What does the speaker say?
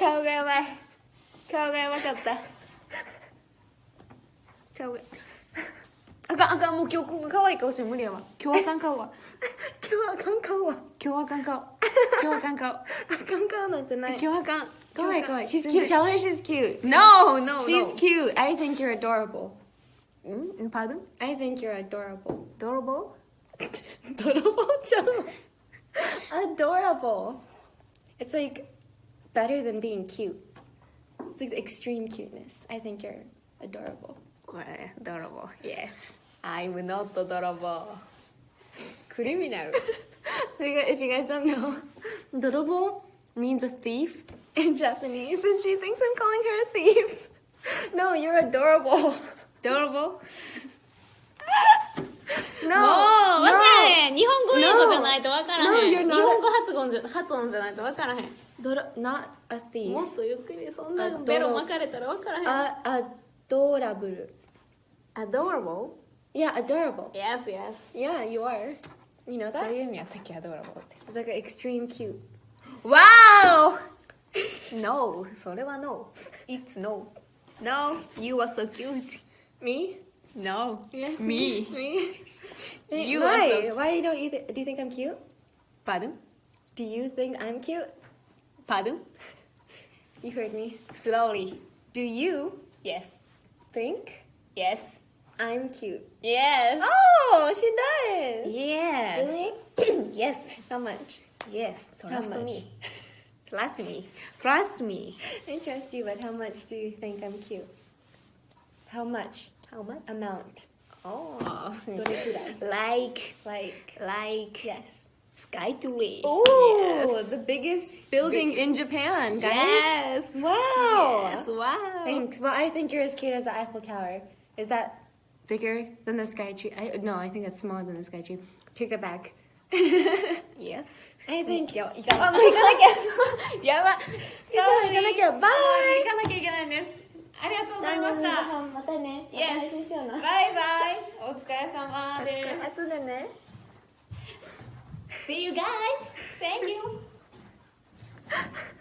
顔がやばい顔がやばかった顔があかんあかんもう今日ここ可愛い顔して無理やわ今日あかん顔は今日はあかん顔は今日あかん顔今日あかん顔あかん顔なんてない今日あかん可愛い可愛い She's 全然 cute Tell her she's cute No no, She's no. cute I think you're adorableん Pardon? I think you're adorable Adorable? 泥棒ちゃん adorable it's like better than being cute. It's like extreme cuteness. I think you're adorable. Adorable, yes. I'm not adorable. Criminal. if you guys don't know, adorable means a thief in Japanese, and she thinks I'm calling her a thief. no, you're adorable. Adorable? no. 語じゃないとわからへん。日本語発音じゃ発音じゃないとわからへん。もっとゆっくりそんなベロ巻らわからへん。あ、アドラブ。you are. だか？ら、extreme cute. No. それは no. It's no. No, you are so cute. Me? No. Yes, Me. Me. You why? are why don't you do you think I'm cute? Pardon? do you think I'm cute? Pardon? you heard me. Slowly. Do you Yes. think Yes. I'm cute? Yes. Oh she does. Yes. Really? Yes. How much? Yes. Trust How Trust much? me. Trust me. Trust me. I trust you but how much do you think I'm cute? How much how much? Amount. Oh. Like. Like. Like. Yes. Sky Tree. Oh, yes. the biggest building Big. in Japan, guys. Yes. Wow. Yes. Wow. Thanks. Well, I think you're as cute as the Eiffel Tower. Is that bigger than the Sky Tree? I, no, I think it's smaller than the Sky Tree. Take that back. yes. I think you. Oh my god. やば。そう、行かなきゃ。バイ。行かなきゃいけないんです。ありがとうございました。またね。バイバイ。お疲れ様です。後でね。See you guys. Thank you